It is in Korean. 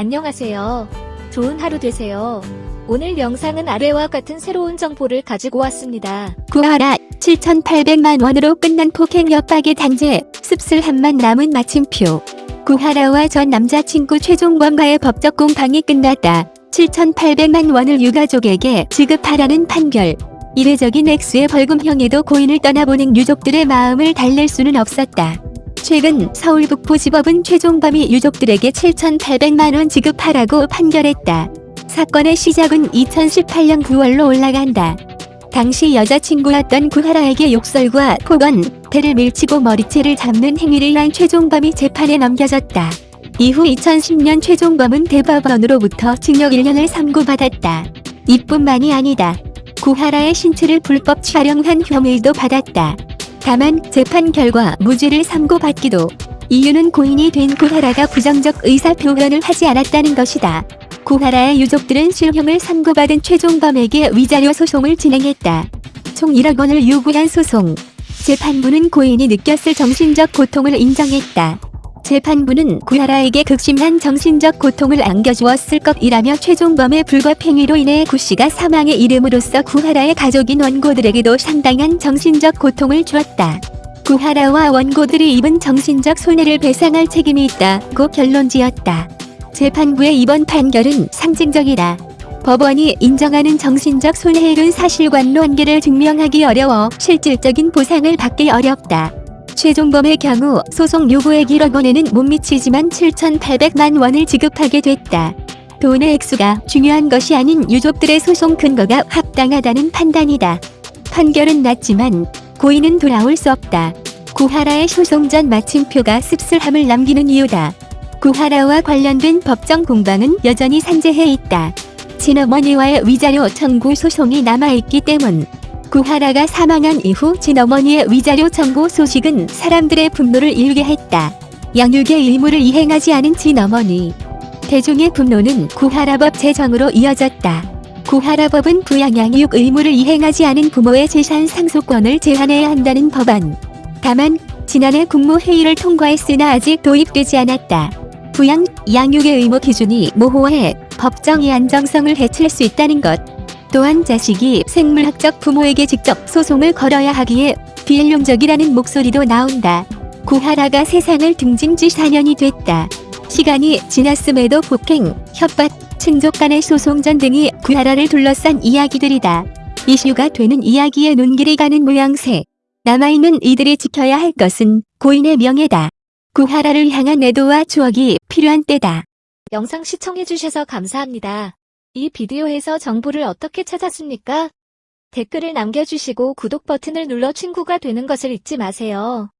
안녕하세요. 좋은 하루 되세요. 오늘 영상은 아래와 같은 새로운 정보를 가지고 왔습니다. 구하라 7,800만 원으로 끝난 폭행 협박의 단죄 씁쓸함만 남은 마침표 구하라와 전 남자친구 최종범과의 법적 공방이 끝났다. 7,800만 원을 유가족에게 지급하라는 판결 이례적인 액수의 벌금형에도 고인을 떠나보낸 유족들의 마음을 달랠 수는 없었다. 최근 서울 북부지법은 최종범이 유족들에게 7,800만원 지급하라고 판결했다. 사건의 시작은 2018년 9월로 올라간다. 당시 여자친구였던 구하라에게 욕설과 폭언, 배를 밀치고 머리채를 잡는 행위를 한 최종범이 재판에 넘겨졌다. 이후 2010년 최종범은 대법원으로부터 징역 1년을 선고받았다. 이뿐만이 아니다. 구하라의 신체를 불법 촬영한 혐의도 받았다. 다만 재판 결과 무죄를 선고받기도 이유는 고인이 된 구하라가 부정적 의사표현을 하지 않았다는 것이다. 구하라의 유족들은 실형을 선고받은 최종범에게 위자료 소송을 진행했다. 총 1억 원을 요구한 소송. 재판부는 고인이 느꼈을 정신적 고통을 인정했다. 재판부는 구하라에게 극심한 정신적 고통을 안겨주었을 것이라며 최종범의 불법 행위로 인해 구 씨가 사망에 이름으로써 구하라의 가족인 원고들에게도 상당한 정신적 고통을 주었다. 구하라와 원고들이 입은 정신적 손해를 배상할 책임이 있다고 결론지었다. 재판부의 이번 판결은 상징적이다. 법원이 인정하는 정신적 손해율은 사실관로 한계를 증명하기 어려워 실질적인 보상을 받기 어렵다. 최종범의 경우 소송 요구액 1억 원에는 못 미치지만 7,800만 원을 지급하게 됐다. 돈의 액수가 중요한 것이 아닌 유족들의 소송 근거가 합당하다는 판단이다. 판결은 났지만 고인은 돌아올 수 없다. 구하라의 소송 전 마침표가 씁쓸함을 남기는 이유다. 구하라와 관련된 법정 공방은 여전히 산재해 있다. 친어머니와의 위자료 청구 소송이 남아있기 때문. 구하라가 사망한 이후 친어머니의 위자료 청구 소식은 사람들의 분노를 일게 했다. 양육의 의무를 이행하지 않은 친어머니. 대중의 분노는 구하라법 제정으로 이어졌다. 구하라법은 부양양육 의무를 이행하지 않은 부모의 재산 상속권을 제한해야 한다는 법안. 다만 지난해 국무회의를 통과했으나 아직 도입되지 않았다. 부양, 양육의 의무 기준이 모호해 법정의 안정성을 해칠 수 있다는 것. 또한 자식이 생물학적 부모에게 직접 소송을 걸어야 하기에 비일용적이라는 목소리도 나온다. 구하라가 세상을 등진 지 4년이 됐다. 시간이 지났음에도 폭행, 협박, 친족 간의 소송전 등이 구하라를 둘러싼 이야기들이다. 이슈가 되는 이야기에 눈길이 가는 모양새. 남아있는 이들이 지켜야 할 것은 고인의 명예다. 구하라를 향한 애도와 추억이 필요한 때다. 영상 시청해주셔서 감사합니다. 이 비디오에서 정보를 어떻게 찾았습니까? 댓글을 남겨주시고 구독 버튼을 눌러 친구가 되는 것을 잊지 마세요.